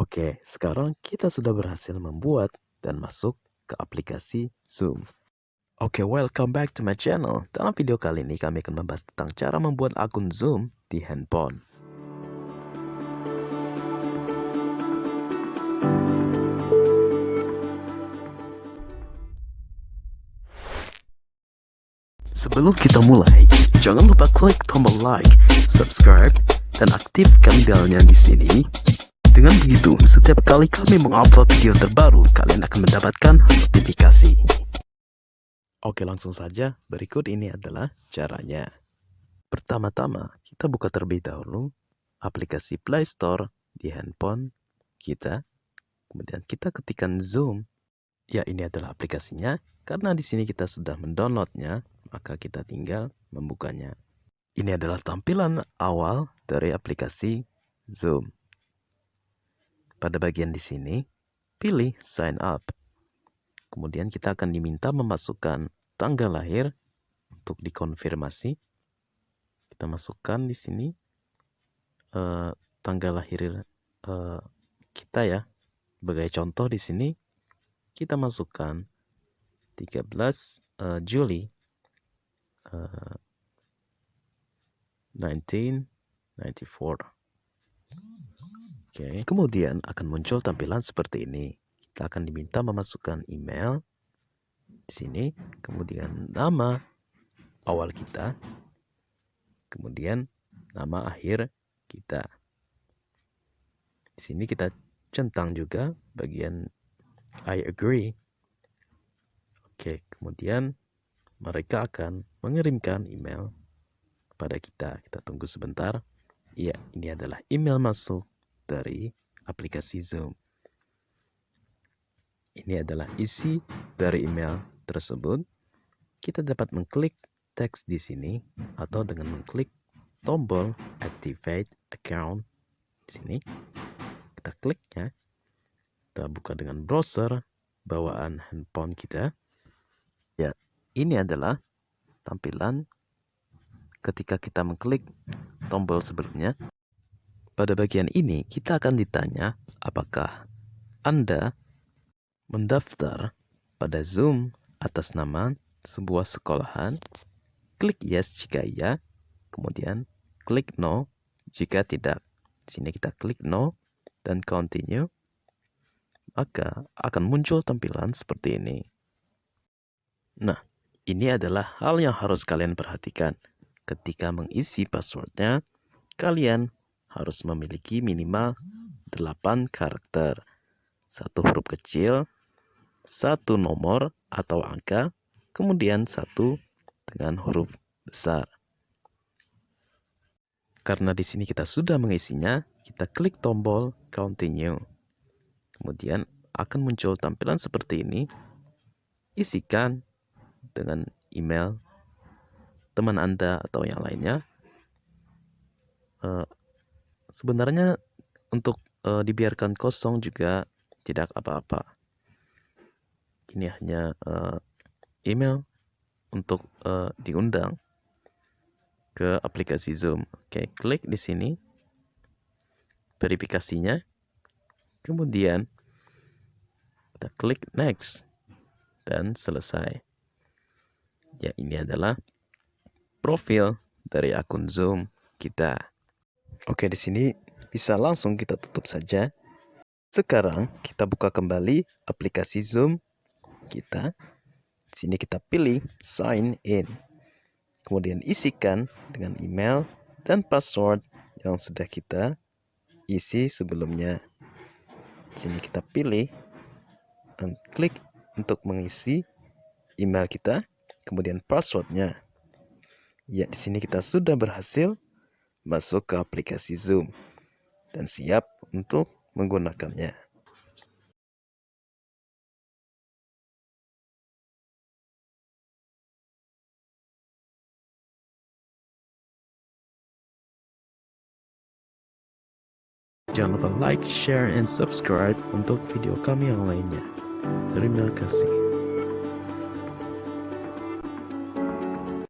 Oke, sekarang kita sudah berhasil membuat dan masuk ke aplikasi Zoom. Oke, welcome back to my channel. Dalam video kali ini kami akan membahas tentang cara membuat akun Zoom di handphone. Sebelum kita mulai, jangan lupa klik tombol like, subscribe, dan aktifkan belnya di sini dengan begitu, setiap kali kami mengupload video terbaru, kalian akan mendapatkan notifikasi. Oke, langsung saja. Berikut ini adalah caranya. Pertama-tama, kita buka terlebih dahulu aplikasi Play Store di handphone kita. Kemudian kita ketikkan Zoom. Ya, ini adalah aplikasinya. Karena di sini kita sudah mendownloadnya, maka kita tinggal membukanya. Ini adalah tampilan awal dari aplikasi Zoom. Pada bagian di sini, pilih sign up. Kemudian kita akan diminta memasukkan tanggal lahir untuk dikonfirmasi. Kita masukkan di sini uh, tanggal lahir uh, kita ya. Sebagai contoh di sini kita masukkan 13 uh, eh, Juli uh, 1994. Oke, kemudian akan muncul tampilan seperti ini. Kita akan diminta memasukkan email di sini, kemudian nama awal kita, kemudian nama akhir kita. Di sini kita centang juga bagian I agree. Oke, kemudian mereka akan mengirimkan email pada kita. Kita tunggu sebentar. Iya, ini adalah email masuk dari aplikasi Zoom. Ini adalah isi dari email tersebut. Kita dapat mengklik teks di sini atau dengan mengklik tombol activate account di sini. Kita klik ya. Kita buka dengan browser bawaan handphone kita. Ya, ini adalah tampilan ketika kita mengklik tombol sebelumnya. Pada bagian ini, kita akan ditanya apakah Anda mendaftar pada Zoom atas nama sebuah sekolahan. Klik yes jika iya, kemudian klik no jika tidak. Di sini kita klik no dan continue. Maka akan muncul tampilan seperti ini. Nah, ini adalah hal yang harus kalian perhatikan. Ketika mengisi passwordnya, kalian harus memiliki minimal 8 karakter. Satu huruf kecil, satu nomor atau angka, kemudian satu dengan huruf besar. Karena di sini kita sudah mengisinya, kita klik tombol continue. Kemudian akan muncul tampilan seperti ini. Isikan dengan email teman Anda atau yang lainnya. Uh, sebenarnya untuk uh, dibiarkan kosong juga tidak apa-apa. Ini hanya uh, email untuk uh, diundang ke aplikasi Zoom. Oke, klik di sini verifikasinya. Kemudian kita klik next dan selesai. Ya, ini adalah profil dari akun Zoom kita. Oke, di sini bisa langsung kita tutup saja. Sekarang kita buka kembali aplikasi Zoom kita. Di sini kita pilih sign in. Kemudian isikan dengan email dan password yang sudah kita isi sebelumnya. Di sini kita pilih dan klik untuk mengisi email kita, kemudian passwordnya. Ya, di sini kita sudah berhasil masuk ke aplikasi Zoom dan siap untuk menggunakannya. Jangan lupa like, share, and subscribe untuk video kami yang lainnya. Terima kasih.